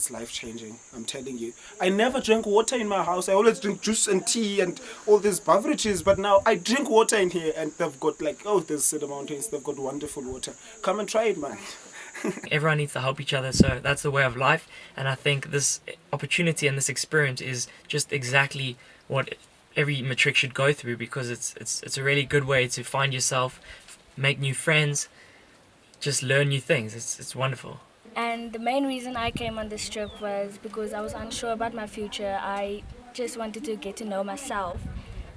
it's life changing. I'm telling you. I never drank water in my house. I always drink juice and tea and all these beverages. But now I drink water in here, and they've got like oh, there's Cedar Mountains. They've got wonderful water. Come and try it, man. Everyone needs to help each other, so that's the way of life. And I think this opportunity and this experience is just exactly what every matric should go through because it's it's it's a really good way to find yourself, make new friends, just learn new things. It's it's wonderful. And the main reason I came on this trip was because I was unsure about my future. I just wanted to get to know myself.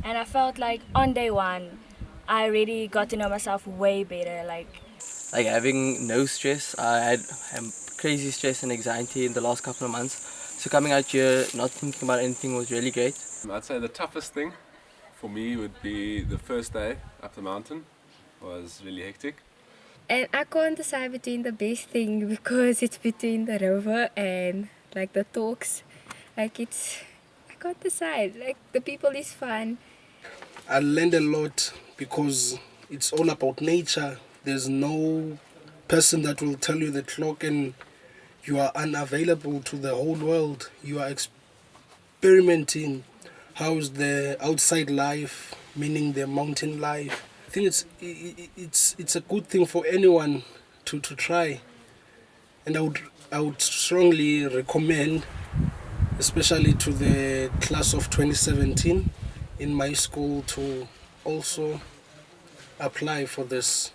And I felt like on day one, I really got to know myself way better. Like, like having no stress. I had um, crazy stress and anxiety in the last couple of months. So coming out here, not thinking about anything was really great. I'd say the toughest thing for me would be the first day up the mountain was really hectic. And I can't decide between the best thing because it's between the rover and like the talks. Like it's, I can't decide. Like the people is fun. I learned a lot because it's all about nature. There's no person that will tell you the clock and you are unavailable to the whole world. You are experimenting how's the outside life, meaning the mountain life think it's it's it's a good thing for anyone to to try, and I would I would strongly recommend, especially to the class of 2017 in my school to also apply for this